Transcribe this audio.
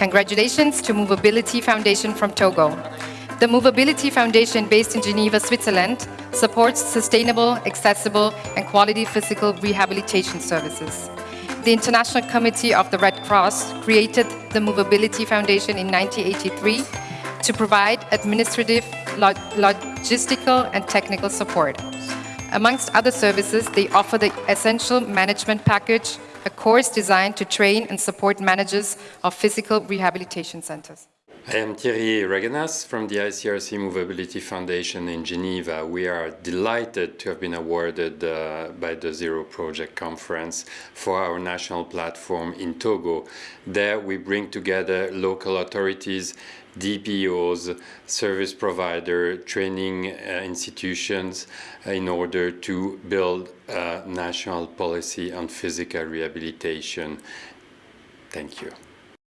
Congratulations to MoveAbility Foundation from Togo. The MoveAbility Foundation, based in Geneva, Switzerland, supports sustainable, accessible, and quality physical rehabilitation services. The International Committee of the Red Cross created the MoveAbility Foundation in 1983 to provide administrative, log logistical, and technical support. Amongst other services, they offer the essential management package, a course designed to train and support managers of physical rehabilitation centers. I am Thierry Regenass from the ICRC MoveAbility Foundation in Geneva. We are delighted to have been awarded uh, by the Zero Project Conference for our national platform in Togo. There we bring together local authorities, DPOs, service provider, training uh, institutions uh, in order to build a national policy on physical rehabilitation. Thank you.